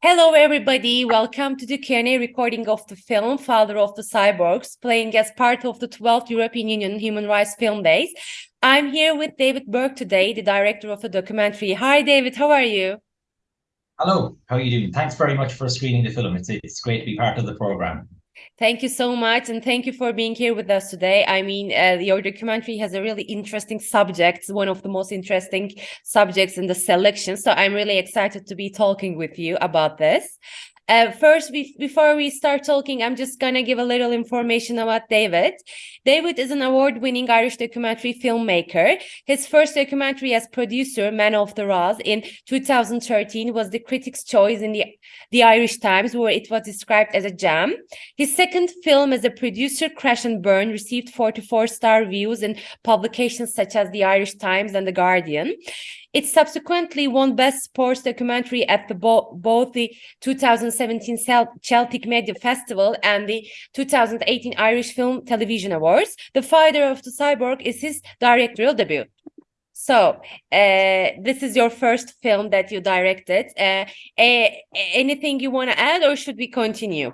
Hello, everybody. Welcome to the Q&A recording of the film Father of the Cyborgs, playing as part of the 12th European Union Human Rights Film Days. I'm here with David Burke today, the director of the documentary. Hi, David. How are you? Hello. How are you doing? Thanks very much for screening the film. It's, it's great to be part of the program. Thank you so much, and thank you for being here with us today. I mean, uh, your documentary has a really interesting subject, one of the most interesting subjects in the selection. So I'm really excited to be talking with you about this. Uh, first, be before we start talking, I'm just gonna give a little information about David. David is an award-winning Irish documentary filmmaker. His first documentary as producer, Man of the Ross, in 2013 was the Critics' Choice in the, the Irish Times, where it was described as a jam. His second film as a producer, Crash and Burn, received 44-star reviews in publications such as the Irish Times and the Guardian. It subsequently won Best Sports Documentary at the bo both the 2017 Celtic Media Festival and the 2018 Irish Film Television Awards. The Father of the Cyborg is his directorial debut. So, uh, this is your first film that you directed. Uh, uh, anything you want to add, or should we continue?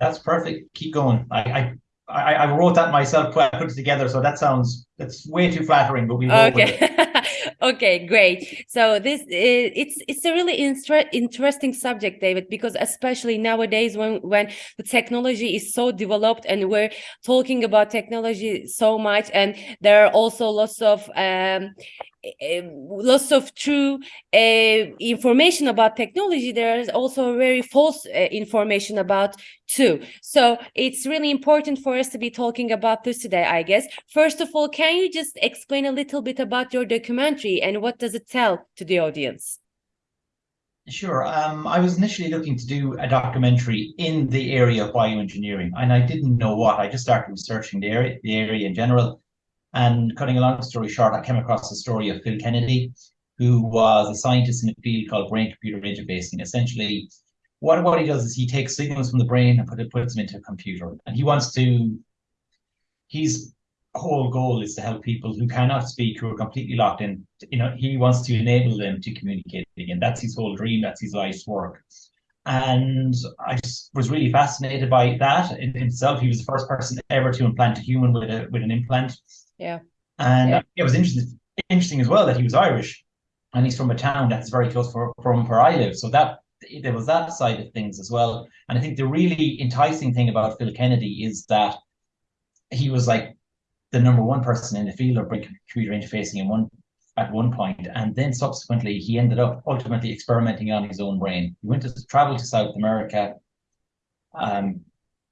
That's perfect. Keep going. I, I, I wrote that myself. I put it together, so that sounds that's way too flattering. But we okay. okay great so this it's it's a really interesting subject david because especially nowadays when when the technology is so developed and we're talking about technology so much and there are also lots of um, uh, lots of true uh, information about technology there is also very false uh, information about too so it's really important for us to be talking about this today i guess first of all can you just explain a little bit about your documentary and what does it tell to the audience Sure. Um, I was initially looking to do a documentary in the area of bioengineering, and I didn't know what. I just started researching the area, the area in general, and cutting a long story short, I came across the story of Phil Kennedy, who was a scientist in a field called brain-computer interfacing. Essentially, what, what he does is he takes signals from the brain and put it, puts them into a computer. And he wants to, his whole goal is to help people who cannot speak, who are completely locked in. You know, he wants to enable them to communicate again. That's his whole dream. That's his life's work. And I just was really fascinated by that in himself. He was the first person ever to implant a human with a with an implant. Yeah. And yeah. Uh, it was interesting interesting as well that he was Irish and he's from a town that's very close for, from where I live. So that there was that side of things as well. And I think the really enticing thing about Phil Kennedy is that he was like the number one person in the field of computer interfacing in one at one point, and then subsequently he ended up ultimately experimenting on his own brain. He went to travel to South America, um,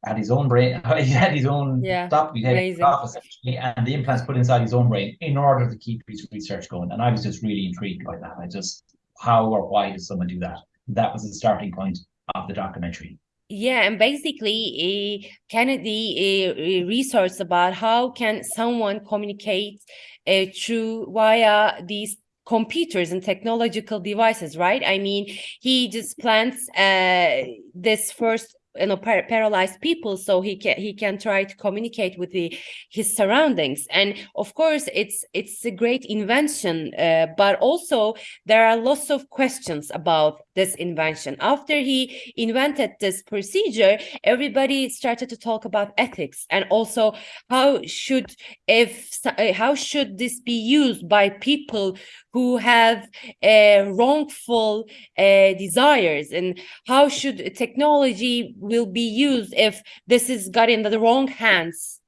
had his own brain, he had his own yeah, stop, he had office and the implants put inside his own brain in order to keep his research going. And I was just really intrigued by that. I just, how or why does someone do that? That was the starting point of the documentary. Yeah, and basically, uh, Kennedy uh, researched about how can someone communicate uh, through via these computers and technological devices, right? I mean, he just plants uh, this first you know par paralyzed people so he can he can try to communicate with the his surroundings. And of course it's it's a great invention uh, but also there are lots of questions about this invention. After he invented this procedure everybody started to talk about ethics and also how should if uh, how should this be used by people who have uh, wrongful uh, desires? And how should technology will be used if this is got in the wrong hands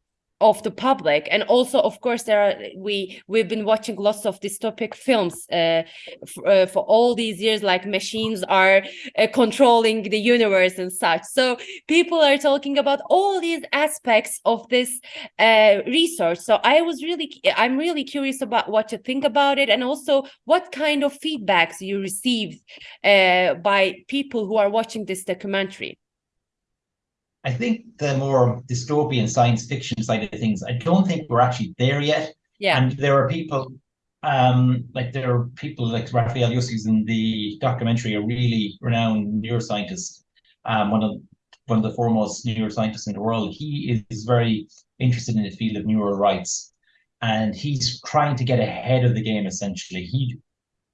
of the public. And also of course there are we we've been watching lots of dystopic films uh, uh, for all these years like machines are uh, controlling the universe and such. So people are talking about all these aspects of this uh, research. So i was really i'm really curious about what you think about it and also what kind of feedbacks you received uh, by people who are watching this documentary I think the more dystopian science fiction side of things, I don't think we're actually there yet. Yeah. And there are people, um, like there are people like Rafael Yuste in the documentary, a really renowned neuroscientist, um, one of one of the foremost neuroscientists in the world. He is very interested in the field of neural rights, and he's trying to get ahead of the game. Essentially, he,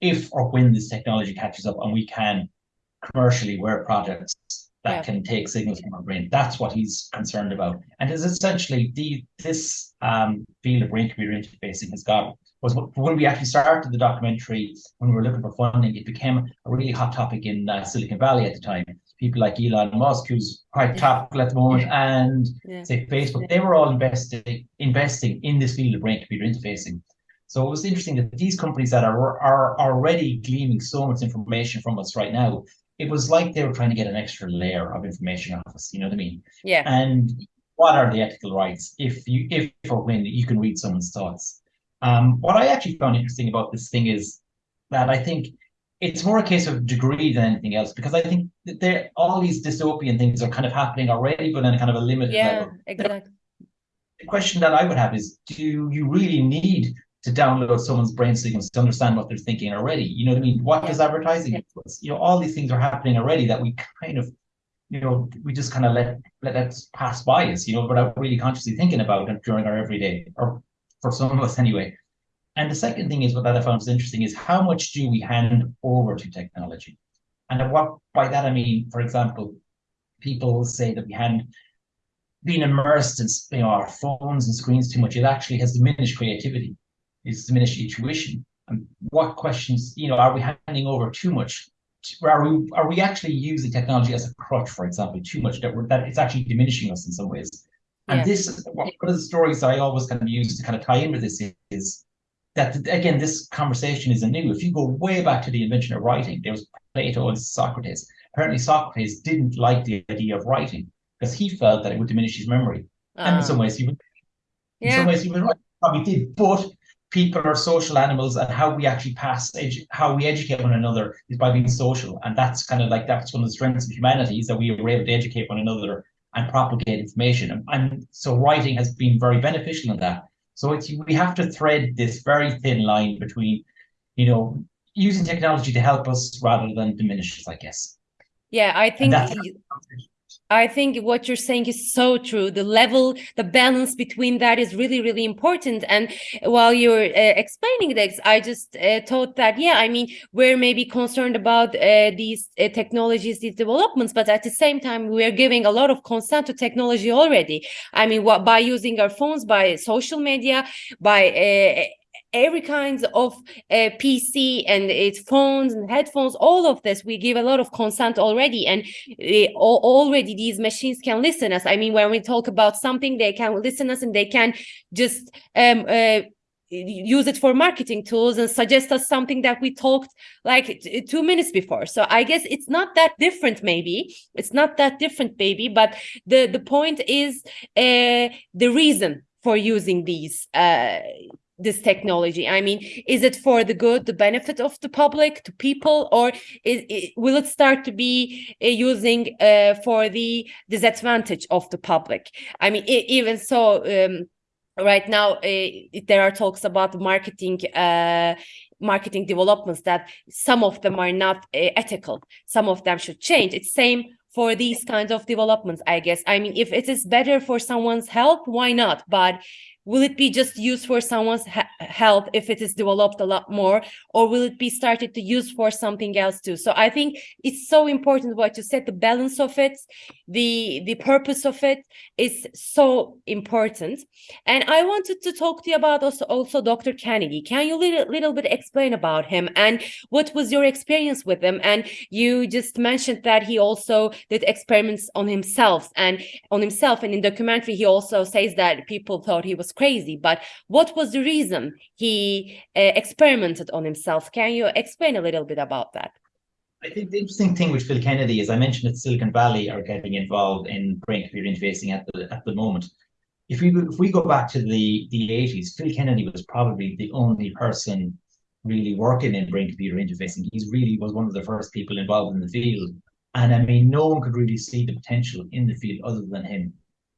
if or when this technology catches up and we can commercially where projects that Yeah. can take signals from our brain. That's what he's concerned about. And is essentially the this um, field of brain computer interfacing has got was when we actually started the documentary, when we were looking for funding, it became a really hot topic in uh, Silicon Valley at the time. People like Elon Musk, who's quite topical at the moment, and Yeah. say Facebook, they were all investing investing in this field of brain computer interfacing. So it was interesting that these companies that are are already gleaning so much information from us right now, it was like they were trying to get an extra layer of information off us. You know what I mean? Yeah. And what are the ethical rights if you if or when you can read someone's thoughts? Um, what I actually found interesting about this thing is that I think it's more a case of degree than anything else because I think that there all these dystopian things are kind of happening already, but on a kind of a limited Yeah, level. exactly. The question that I would have is, do you really need to download someone's brain signals to understand what they're thinking already? You know what I mean? What does advertising Yeah. You know, all these things are happening already that we kind of, you know, we just kind of let let that pass by us, you know, without really consciously thinking about it during our everyday, or for some of us anyway. And the second thing is what that I found was interesting is how much do we hand over to technology? And what by that I mean, for example, people say that we hand being immersed in you know our phones and screens too much, it actually has diminished creativity. It's diminished intuition. And what questions, you know, are we handing over too much? Are we are we actually using technology as a crutch, for example, too much that we're, that it's actually diminishing us in some ways? And Yeah. this one of the stories I always kind of use to kind of tie in with this is that again, this conversation isn't new. If you go way back to the invention of writing, there was Plato and Socrates. Apparently, Socrates didn't like the idea of writing because he felt that it would diminish his memory. and in Uh, some ways, he was in some ways he was right. Probably did, but people are social animals, and how we actually pass, how we educate one another is by being social, and that's kind of like that's one of the strengths of humanity is that we were able to educate one another and propagate information, and, and so writing has been very beneficial in that. So it's we have to thread this very thin line between, you know, using technology to help us rather than diminish us, I guess. Yeah, I think I think what you're saying is so true. The level, the balance between that is really, really important. And while you're uh, explaining this, I just uh, thought that, yeah, I mean, we're maybe concerned about uh, these uh, technologies, these developments, but at the same time, we're giving a lot of consent to technology already. I mean, what by using our phones, by social media, by uh, every kinds of uh, PC and its phones and headphones, all of this, we give a lot of consent already. And uh, already these machines can listen us. I mean, when we talk about something, they can listen us and they can just um, uh, use it for marketing tools and suggest us something that we talked like two minutes before. So I guess it's not that different. Maybe it's not that different, baby. But the the point is uh, the reason for using these. Uh, this technology? I mean is it for the good the benefit of the public to people or is, will it start to be uh, using uh, for the disadvantage of the public? I mean e- even so um, right now uh, there are talks about marketing uh, marketing developments that some of them are not uh, ethical. Some of them should change. It's same for these kinds of developments i guess. I mean if it is better for someone's health why not? But will it be just used for someone's he- health if it is developed a lot more or will it be started to use for something else too? So i think it's so important what you said the balance of it the the purpose of it is so important. And i wanted to talk to you about also also dr kennedy. Can you little, little bit explain about him and what was your experience with him? And you just mentioned that he also did experiments on himself and on himself and in documentary he also says that people thought he was crazy but what was the reason he uh, experimented on himself can you explain a little bit about that I think the interesting thing with Phil Kennedy is I mentioned that Silicon Valley are getting involved in brain computer interfacing at the at the moment. If we if we go back to the the eighties, Phil Kennedy was probably the only person really working in brain computer interfacing. He's really was one of the first people involved in the field, and I mean, no one could really see the potential in the field other than him.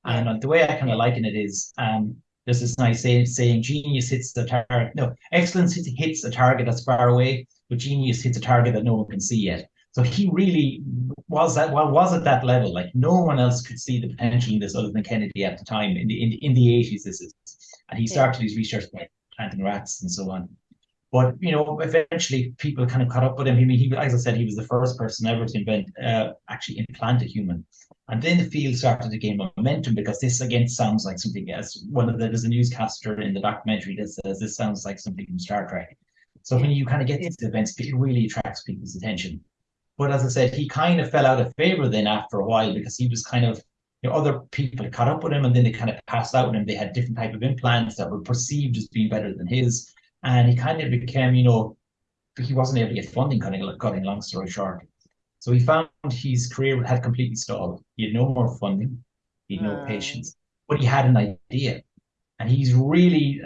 And the way I kind of liken it is, um, there's this nice saying, saying genius hits the target. No, excellence hits, hits a target that's far away, but genius hits a target that no one can see yet. So he really was that well was at that level. Like no one else could see the potential in this other than Kennedy at the time. In the in, in the eighties, this is, and he started his research by planting rats and so on. But you know, eventually people kind of caught up with him. I mean, he, as I said, he was the first person ever to invent uh, actually implant a human. And then the field started to gain momentum because this again sounds like something as one of the there's a newscaster in the documentary that says this sounds like something from Star Trek. So when you kind of get these events, it really attracts people's attention. But as I said, he kind of fell out of favor then after a while because he was kind of you know, other people caught up with him and then they kind of passed out with him. They had different type of implants that were perceived as being better than his and he kind of became, you know, he wasn't able to get funding, cutting, cutting long story short. So he found his career had completely stalled. He had no more funding, he had no patience, but he had an idea. And he's really,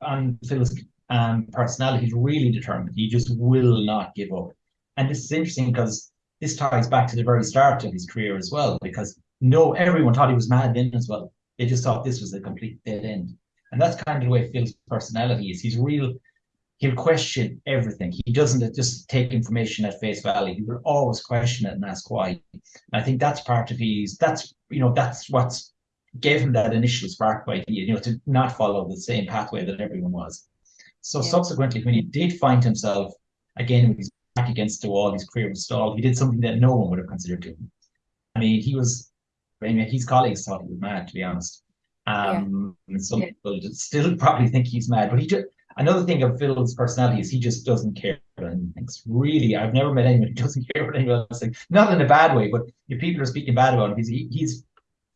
on Phil's um, personality, he's really determined. He just will not give up. And this is interesting because this ties back to the very start of his career as well, because no, everyone thought he was mad then as well. They just thought this was a complete dead end. And that's kind of the way Phil's personality is. He's real, he'll question everything. He doesn't just take information at face value. He will always question it and ask why. And I think that's part of his, that's, you know, that's what's gave him that initial spark idea, you know, to not follow the same pathway that everyone was. So yeah. subsequently, when he did find himself again with his back against the wall, his career was stalled, he did something that no one would have considered doing. I mean, he was, I mean, his colleagues thought he was mad, to be honest. Um, yeah. some yeah. people still probably think he's mad, but he just another thing of Phil's personality is he just doesn't care anyone thinks. Really, I've never met anyone who doesn't care about anyone else thinks. Not in a bad way, but if people are speaking bad about him, his his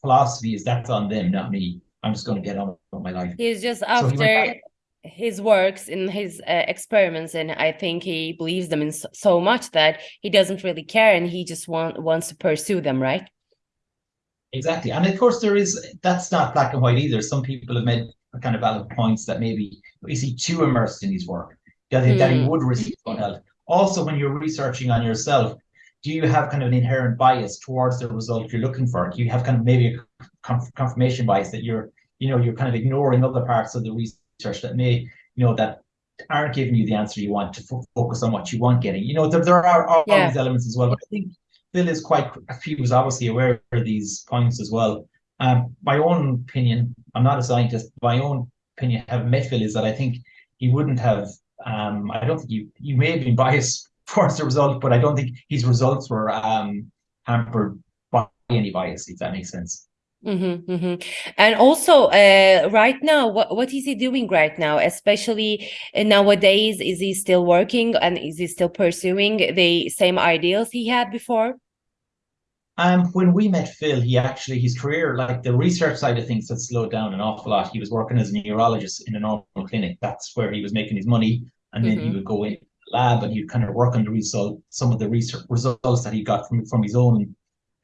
philosophy is that's on them, not me. I'm just going to get on with my life. He's just after so he his works in his uh, experiments, and I think he believes them in so, so much that he doesn't really care, and he just want wants to pursue them, right? Exactly. And of course, there is that's not black and white either. Some people have made kind of valid points that maybe is he too immersed in his work, that, mm. that he hmm. would receive help. Also, when you're researching on yourself, do you have kind of an inherent bias towards the result you're looking for? Do you have kind of maybe a confirmation bias that you're, you know, you're kind of ignoring other parts of the research that may, you know, that aren't giving you the answer you want to focus on what you want getting. You know, there, there are all yeah. these elements as well. But I think Phil is quite, he was obviously aware of these points as well. Um, my own opinion, I'm not a scientist, my own opinion, having met Phil, is that I think he wouldn't have, um, I don't think you, you may have been biased towards the result, but I don't think his results were um, hampered by any bias, if that makes sense. Mm-hmm, mm-hmm. And also, uh, right now, what what is he doing right now? Especially uh, nowadays, is he still working and is he still pursuing the same ideals he had before? Um, when we met Phil, he actually his career, like the research side of things, had slowed down an awful lot. He was working as a neurologist in a normal clinic. That's where he was making his money, and then mm-hmm. he would go in the lab and he'd kind of work on the result, some of the research results that he got from from his own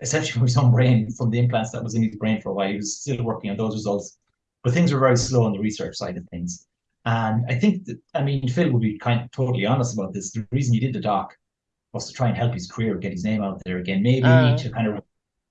essentially from his own brain, from the implants that was in his brain for a while. He was still working on those results, but things were very slow on the research side of things. And I think that, I mean, Phil would be kind of totally honest about this. The reason he did the doc was to try and help his career, get his name out there again. Maybe uh, to kind of,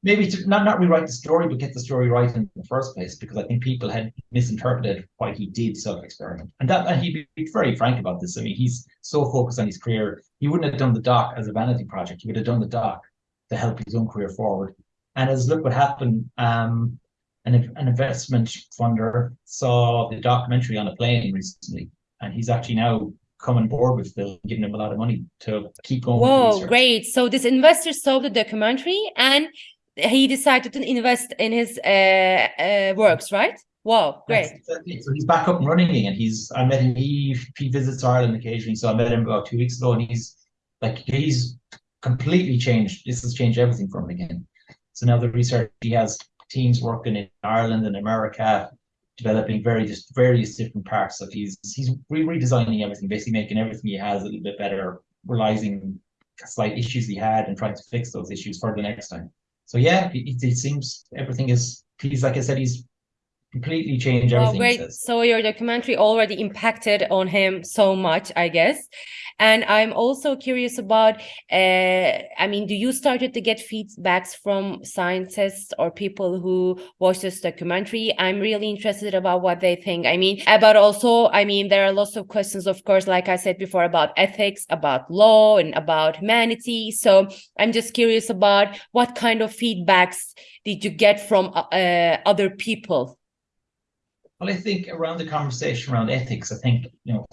maybe to not, not rewrite the story, but get the story right in the first place, because I think people had misinterpreted why he did self-experiment. And that, and he'd be very frank about this. I mean, he's so focused on his career. He wouldn't have done the doc as a vanity project. He would have done the doc to help his own career forward. And as look what happened, um, an, an investment funder saw the documentary on a plane recently, and he's actually now coming board with Phil, giving him a lot of money to keep going. Whoa, great! So this investor saw the documentary and he decided to invest in his uh, uh, works, right? Wow, great! Exactly. So he's back up and running again. He's I met him. He he visits Ireland occasionally, so I met him about two weeks ago, and he's like he's completely changed. This has changed everything for him again. So now the research he has teams working in Ireland and America, developing various various different parts of he's he's re redesigning everything, basically making everything he has a little bit better, realizing slight issues he had and trying to fix those issues for the next time. So yeah, it, it seems everything is he's like I said, he's completely changed everything. Oh, great. So your documentary already impacted on him so much, I guess. And I'm also curious about, uh, I mean, do you started to get feedbacks from scientists or people who watch this documentary? I'm really interested about what they think. I mean, about also, I mean, there are lots of questions, of course, like I said before, about ethics, about law, and about humanity. So I'm just curious about what kind of feedbacks did you get from uh, other people well, I think around the conversation around ethics, I think, you know,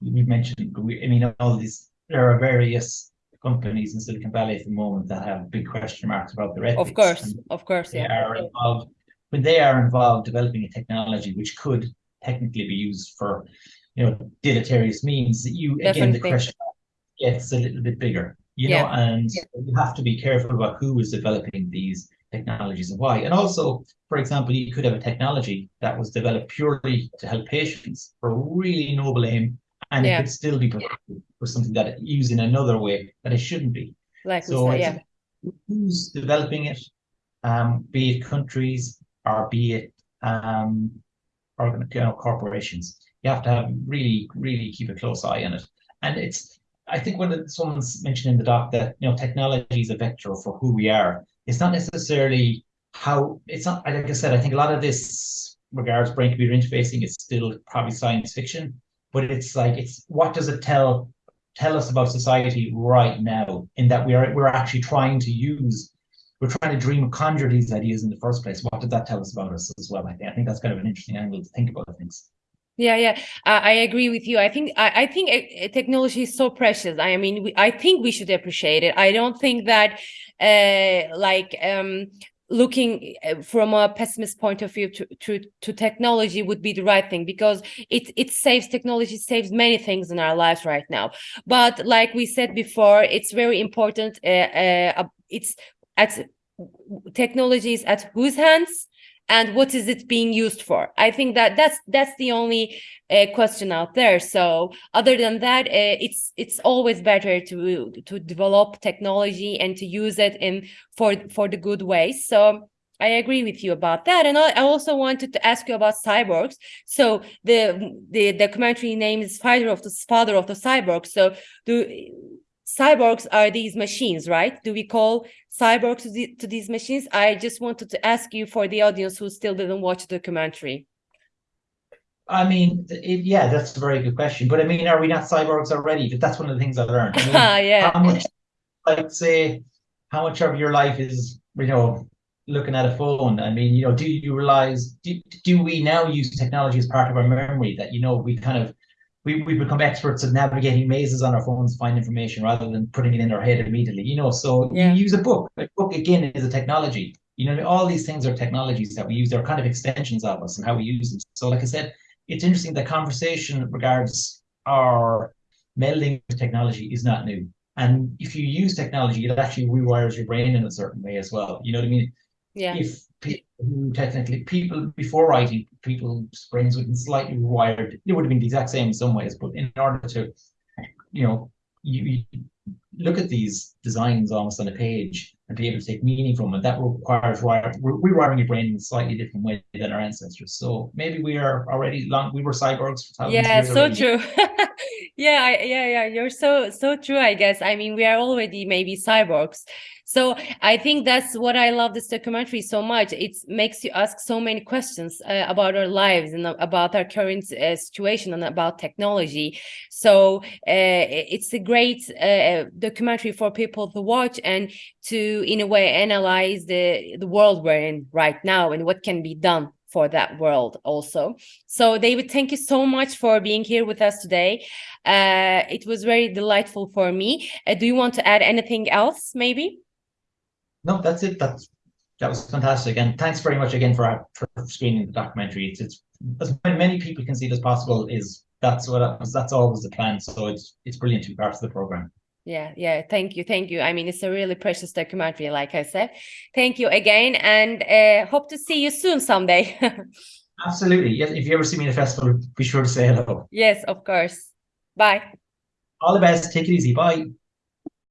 we mentioned, I mean, all these, there are various companies in Silicon Valley at the moment that have big question marks about their ethics. Of course, of course, they yeah. are involved when they are involved developing a technology which could technically be used for, you know, deleterious means. You Definitely. again, the question gets a little bit bigger, you Yeah. know, and Yeah. you have to be careful about who is developing these technologies and why. And also, for example, you could have a technology that was developed purely to help patients for a really noble aim, and Yeah. it could still be for something that it used in another way that it shouldn't be. Like So yeah. who's developing it, um, be it countries or be it um, or you know, corporations. You have to have really, really keep a close eye on it. And it's, I think when someone's mentioned in the doc that you know technology is a vector for who we are. It's not necessarily how it's not. Like I said, I think a lot of this regards brain computer interfacing is still probably science fiction, but it's like it's what does it tell tell us about society right now? In that we are we're actually trying to use we're trying to dream conjure these ideas in the first place. What did that tell us about us as well? I think I think that's kind of an interesting angle to think about things. Yeah, yeah, uh, I agree with you. I think I, I think uh, technology is so precious. I mean, we, I think we should appreciate it. I don't think that, like, um, looking uh, from a pessimist point of view to, to to technology would be the right thing because it it saves technology saves many things in our lives right now. But like we said before, it's very important. Uh, uh, it's at technology is at whose hands and what is it being used for i think that that's that's the only uh, question out there so other than that uh, it's it's always better to to develop technology and to use it in for for the good ways so I agree with you about that, and I, I also wanted to ask you about cyborgs. So the the documentary name is "Father of the Father of the Cyborg." So do cyborgs are these machines, right? Do we call cyborgs to, the, to these machines? I just wanted to ask you for the audience who still didn't watch the documentary. I mean, it, yeah, that's a very good question. But I mean, are we not cyborgs already? But that's one of the things I learned. I mean, yeah. How much, like, say, how much of your life is, you know, looking at a phone? I mean, you know, do you realize, do, do we now use technology as part of our memory that, you know, we kind of, we, we become experts at navigating mazes on our phones to find information rather than putting it in our head immediately, you know? So Yeah. you use a book. A book, again, is a technology. You know, all these things are technologies that we use. They're kind of extensions of us and how we use them. So, like I said, it's interesting. The conversation regards our melding with technology is not new. And if you use technology, it actually rewires your brain in a certain way as well. You know what I mean? Yeah. If people who technically people before writing, people's brains would have been slightly rewired. It would have been the exact same in some ways, but in order to, you know, you, you look at these designs almost on a page and be able to take meaning from it, that requires wire, rewiring your brain in a slightly different way than our ancestors. So maybe we are already long. We were cyborgs for thousands Yeah, so already. true. Yeah, I, yeah, yeah. You're so so true, I guess. I mean, we are already maybe cyborgs. So I think that's what I love this documentary so much. It makes you ask so many questions uh, about our lives and about our current uh, situation and about technology. So uh, it's a great uh, documentary for people to watch and to, in a way, analyze the the world we're in right now and what can be done for that world also. So David, thank you so much for being here with us today. Uh, it was very delightful for me. Uh, do you want to add anything else, maybe? No, that's it. That's that was fantastic, and thanks very much again for for screening the documentary. It's, it's as many people can see it as possible. Is that's what that's always the plan. So it's it's brilliant to be part of the program. Yeah, yeah. Thank you, thank you. I mean, it's a really precious documentary, like I said. Thank you again, and uh, hope to see you soon someday. Absolutely. Yes. If you ever see me in a festival, be sure to say hello. yes, of course. Bye. All the best. Take it easy. Bye.